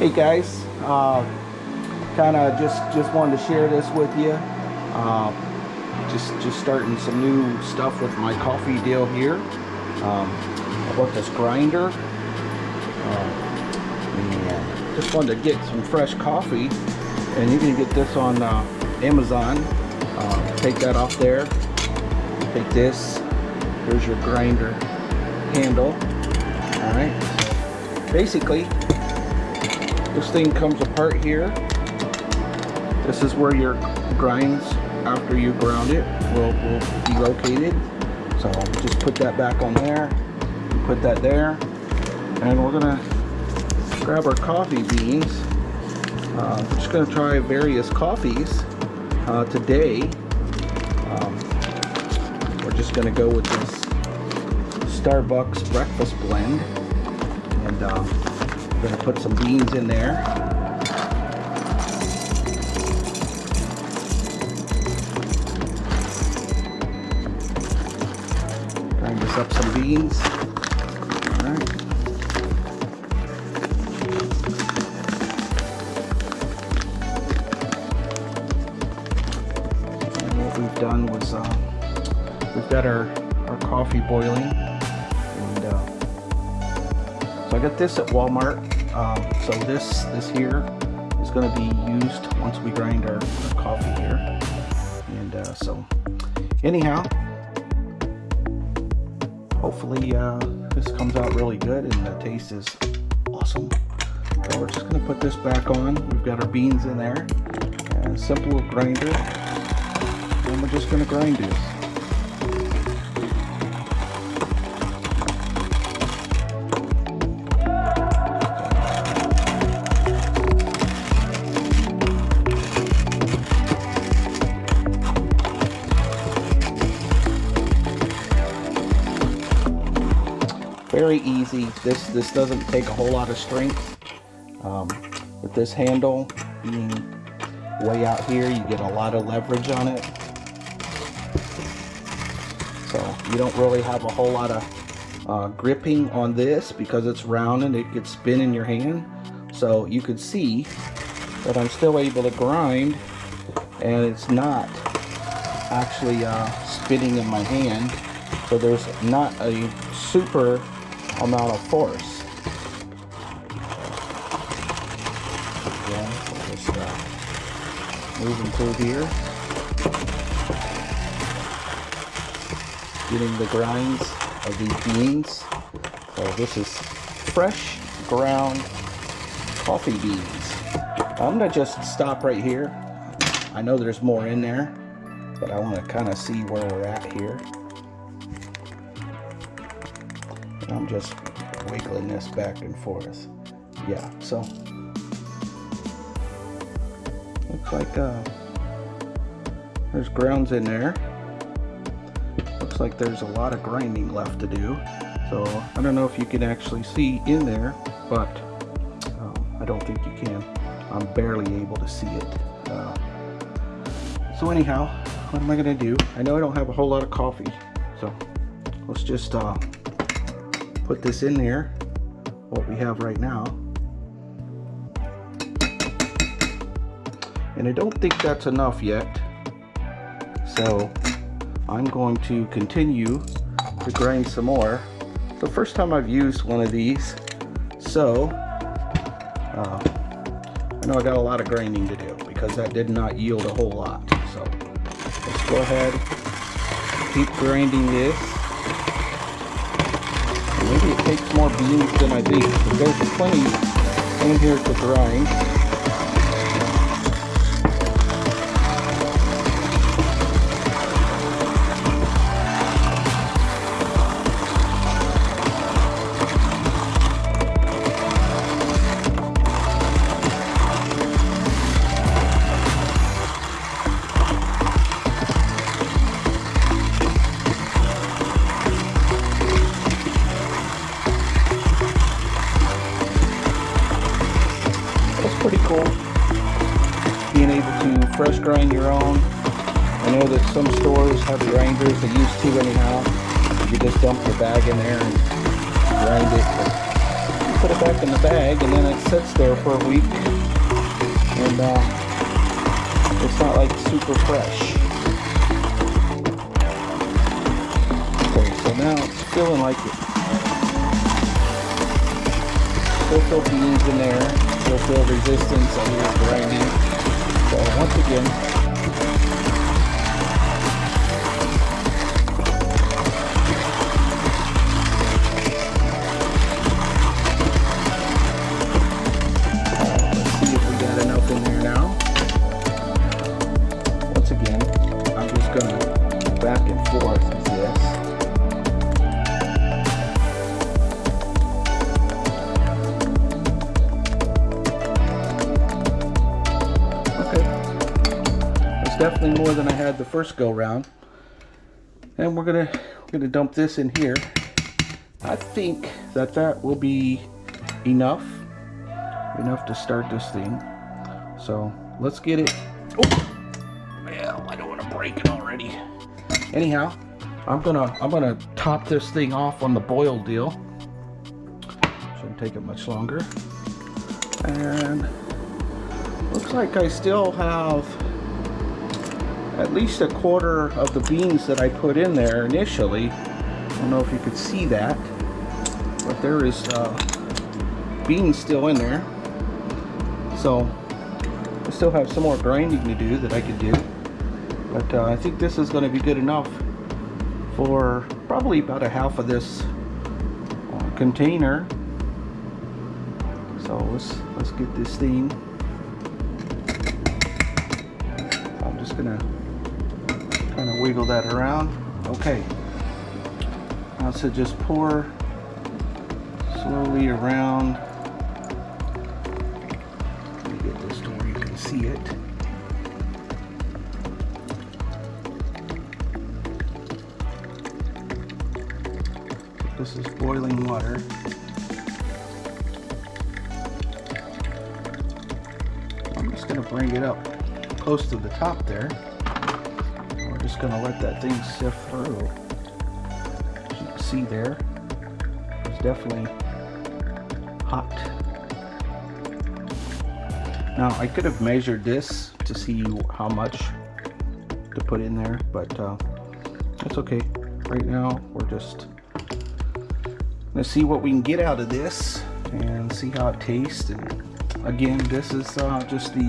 Hey guys, uh, kind of just just wanted to share this with you. Uh, just just starting some new stuff with my coffee deal here. Um, I bought this grinder. Uh, and just wanted to get some fresh coffee, and you can get this on uh, Amazon. Take that off there. Take this. Here's your grinder handle. All right. Basically, this thing comes apart here. This is where your grinds after you ground it will, will be located. So just put that back on there, put that there, and we're gonna grab our coffee beans. Uh, I'm just gonna try various coffees uh, today. Um, we're just gonna go with this Starbucks breakfast blend, and uh, we're gonna put some beans in there. Grind this up some beans. All right. And what we've done was uh, we've got our our coffee boiling, and uh, so I got this at Walmart. Um, so this this here is going to be used once we grind our, our coffee here, and uh, so anyhow, hopefully uh, this comes out really good and the taste is awesome. So we're just going to put this back on. We've got our beans in there, and simple grinder, and we're just going to grind this. Very easy. This this doesn't take a whole lot of strength. Um, with this handle being way out here, you get a lot of leverage on it. So you don't really have a whole lot of uh, gripping on this because it's round and it could spin in your hand. So you could see that I'm still able to grind and it's not actually uh, spinning in my hand. So there's not a super amount of force. Again, so just uh, moving through here. Getting the grinds of these beans. So this is fresh ground coffee beans. I'm gonna just stop right here. I know there's more in there, but I want to kind of see where we're at here. I'm just wiggling this back and forth. Yeah, so looks like uh, there's grounds in there. Looks like there's a lot of grinding left to do. So I don't know if you can actually see in there, but um, I don't think you can. I'm barely able to see it. Uh, so anyhow, what am I gonna do? I know I don't have a whole lot of coffee, so let's just uh, put this in there, what we have right now. And I don't think that's enough yet. So I'm going to continue to grind some more. The first time I've used one of these. So uh, I know I got a lot of grinding to do because that did not yield a whole lot. So let's go ahead, keep grinding this. Takes more beans than I but there's plenty in here to grind. Fresh grind your own. I know that some stores have grinders, they used to anyhow. You just dump your bag in there and grind it. But put it back in the bag and then it sits there for a week. And uh, it's not like super fresh. Okay, so now it's feeling like it. Still feel beans in there. Still feel resistance on your grinding. Once again, than I had the first go round. And we're gonna we're gonna dump this in here. I think that that will be enough enough to start this thing. So let's get it. Oh, well, I don't want to break it already. Anyhow, I'm gonna I'm gonna top this thing off on the boil deal. Shouldn't take it much longer. And looks like I still have at least a quarter of the beans that I put in there initially. I don't know if you could see that, but there is uh, beans still in there. So I still have some more grinding to do that I could do. But uh, I think this is going to be good enough for probably about a half of this uh, container. So let's let's get this thing. I'm just gonna kind of wiggle that around. Okay. Now so just pour slowly around. Let me get this to where you can see it. This is boiling water. I'm just going to bring it up close to the top there just going to let that thing sift through. As you can see there, it's definitely hot. Now I could have measured this to see how much to put in there, but uh, that's okay. Right now we're just gonna see what we can get out of this and see how it tastes. And again, this is uh, just the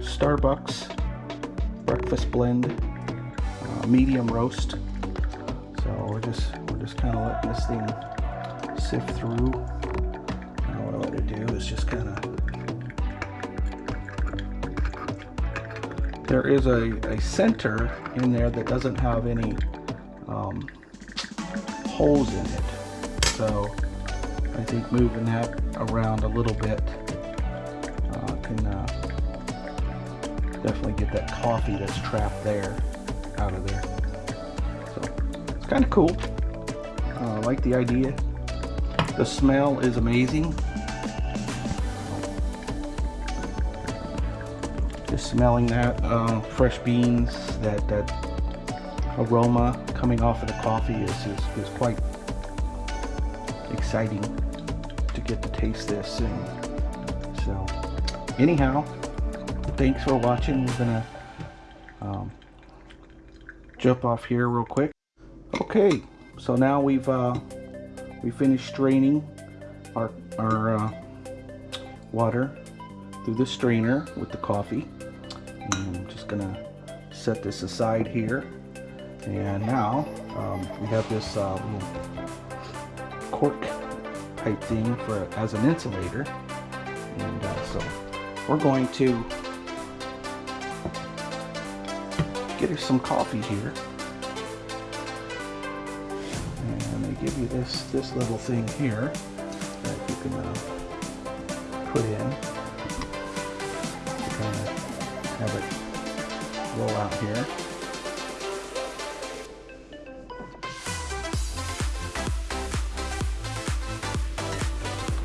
Starbucks breakfast blend medium roast. So we're just we're just kind of letting this thing sift through. And what I let it do is just kind of. There is a, a center in there that doesn't have any um, holes in it. So I think moving that around a little bit uh, can uh, definitely get that coffee that's trapped there out of there. So it's kind of cool. Uh, I like the idea. The smell is amazing. Just smelling that uh, fresh beans, that that aroma coming off of the coffee is, is, is quite exciting to get to taste this. And so, anyhow, thanks for watching. We're gonna um, jump off here real quick. Okay, so now we've uh, we finished straining our our uh, water through the strainer with the coffee. And I'm just gonna set this aside here. And now um, we have this uh, cork type thing for as an insulator. And uh, so we're going to get her some coffee here. And they give you this, this little thing here that you can uh, put in to kind of have it roll out here.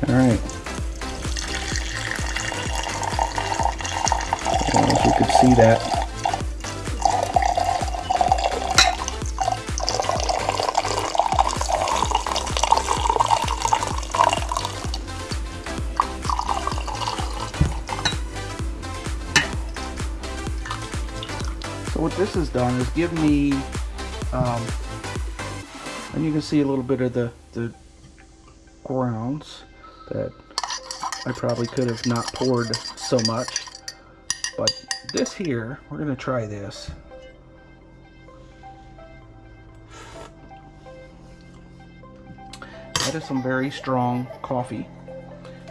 All right. Well, as you can see that has done is give me, um, and you can see a little bit of the, the grounds that I probably could have not poured so much. But this here, we're going to try this. That is some very strong coffee,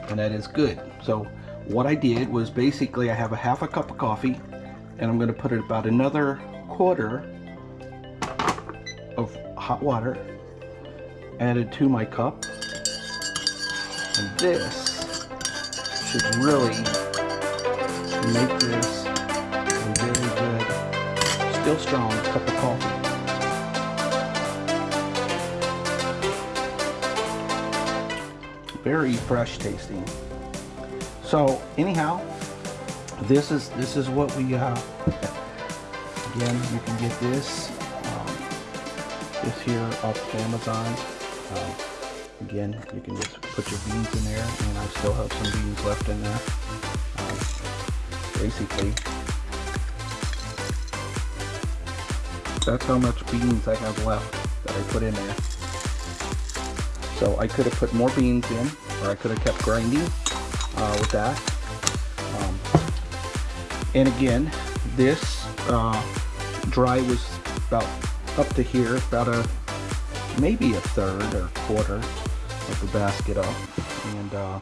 and that is good. So what I did was basically I have a half a cup of coffee, and I'm going to put it about another quarter of hot water added to my cup. And this should really make this a very good, still strong cup of coffee. Very fresh tasting. So anyhow, this is this is what we uh, again you can get this um, this here off Amazon. Um, again, you can just put your beans in there, and I still have some beans left in there. Um, basically, that's how much beans I have left that I put in there. So I could have put more beans in, or I could have kept grinding uh, with that. Um, and again, this uh, dry was about up to here, about a maybe a third or quarter of the basket up. And uh,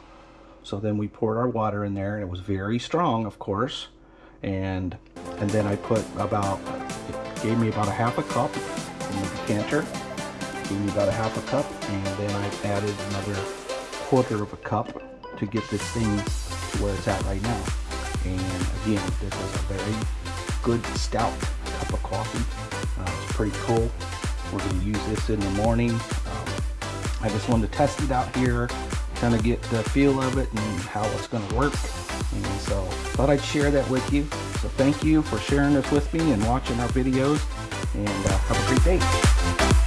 so then we poured our water in there, and it was very strong, of course. And and then I put about it gave me about a half a cup in the decanter. Gave me about a half a cup, and then I added another quarter of a cup to get this thing to where it's at right now. And again, this is a very good stout of coffee. Uh, it's pretty cool. We're going to use this in the morning. Um, I just wanted to test it out here, kind of get the feel of it and how it's going to work. And so thought I'd share that with you. So thank you for sharing this with me and watching our videos. And uh, have a great day.